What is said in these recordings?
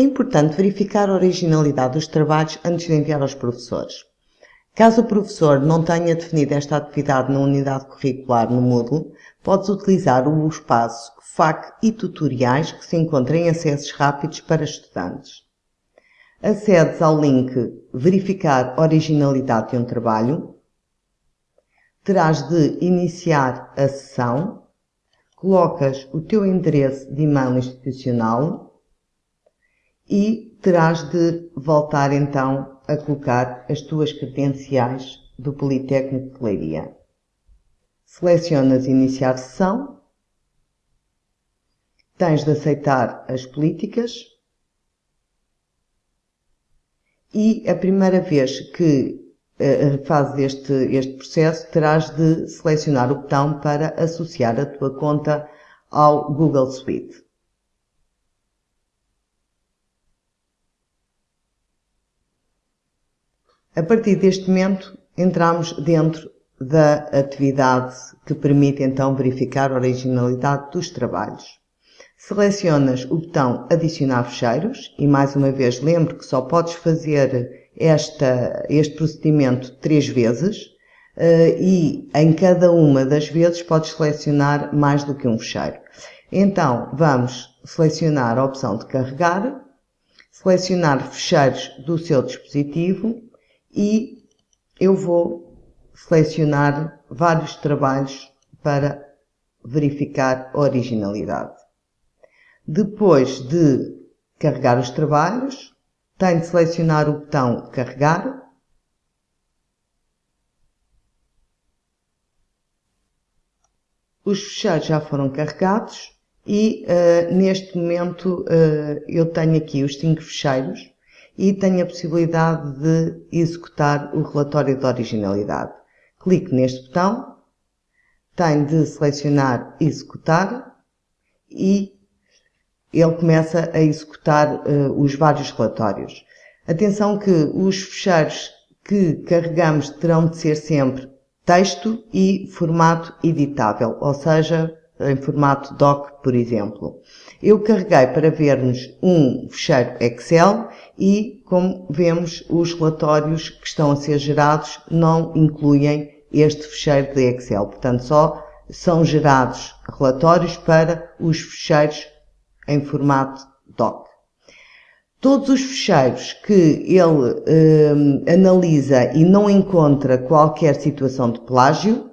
É importante verificar a originalidade dos trabalhos antes de enviar aos professores. Caso o professor não tenha definido esta atividade na unidade curricular no Moodle, podes utilizar o espaço FAQ e tutoriais que se encontra em acessos rápidos para estudantes. Acedes ao link Verificar originalidade de um trabalho, terás de iniciar a sessão, colocas o teu endereço de e-mail institucional e terás de voltar então a colocar as tuas credenciais do Politécnico de Leiria. Selecionas Iniciar sessão, tens de aceitar as políticas e a primeira vez que uh, fazes este, este processo, terás de selecionar o botão para associar a tua conta ao Google Suite. A partir deste momento, entramos dentro da atividade que permite então verificar a originalidade dos trabalhos. Selecionas o botão Adicionar fecheiros e mais uma vez lembro que só podes fazer esta, este procedimento três vezes uh, e em cada uma das vezes podes selecionar mais do que um fecheiro. Então vamos selecionar a opção de carregar, selecionar fecheiros do seu dispositivo e eu vou selecionar vários trabalhos para verificar a originalidade. Depois de carregar os trabalhos, tenho de selecionar o botão Carregar. Os fecheiros já foram carregados e uh, neste momento uh, eu tenho aqui os 5 fecheiros e tenho a possibilidade de executar o relatório de originalidade. Clico neste botão, tenho de selecionar Executar e ele começa a executar uh, os vários relatórios. Atenção que os fecheiros que carregamos terão de ser sempre texto e formato editável, ou seja, em formato doc, por exemplo. Eu carreguei para vermos um fecheiro Excel e, como vemos, os relatórios que estão a ser gerados não incluem este fecheiro de Excel. Portanto, só são gerados relatórios para os fecheiros em formato doc. Todos os fecheiros que ele eh, analisa e não encontra qualquer situação de plágio,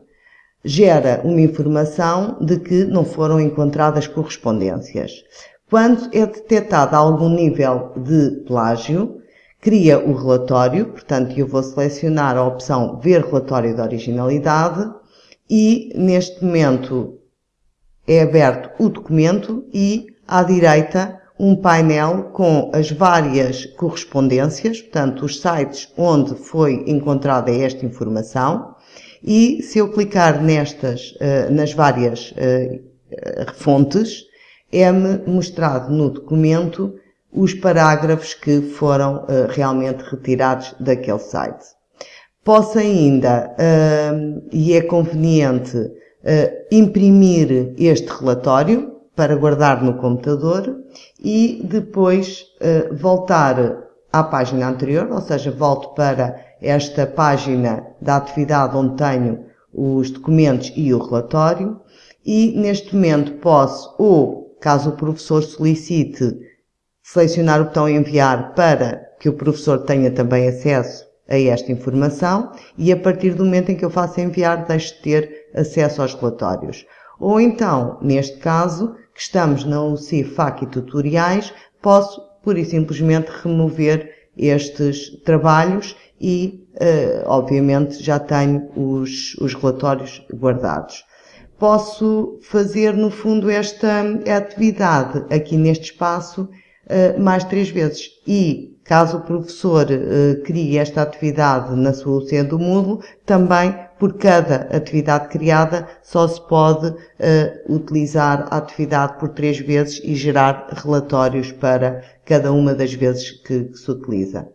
gera uma informação de que não foram encontradas correspondências. Quando é detectado algum nível de plágio, cria o relatório, portanto eu vou selecionar a opção Ver relatório de originalidade e neste momento é aberto o documento e à direita um painel com as várias correspondências, portanto, os sites onde foi encontrada esta informação, e se eu clicar nestas, uh, nas várias uh, fontes, é-me mostrado no documento os parágrafos que foram uh, realmente retirados daquele site. Posso ainda, e é conveniente, imprimir este relatório, para guardar no computador e depois voltar à página anterior, ou seja, volto para esta página da atividade onde tenho os documentos e o relatório e neste momento posso, ou caso o professor solicite, selecionar o botão enviar para que o professor tenha também acesso a esta informação e a partir do momento em que eu faço enviar deixo de ter acesso aos relatórios. Ou então, neste caso, que estamos na UC FAC e tutoriais, posso pura e simplesmente remover estes trabalhos e, uh, obviamente, já tenho os, os relatórios guardados. Posso fazer, no fundo, esta atividade aqui neste espaço uh, mais três vezes e Caso o professor uh, crie esta atividade na sua UC do Moodle, também por cada atividade criada só se pode uh, utilizar a atividade por três vezes e gerar relatórios para cada uma das vezes que, que se utiliza.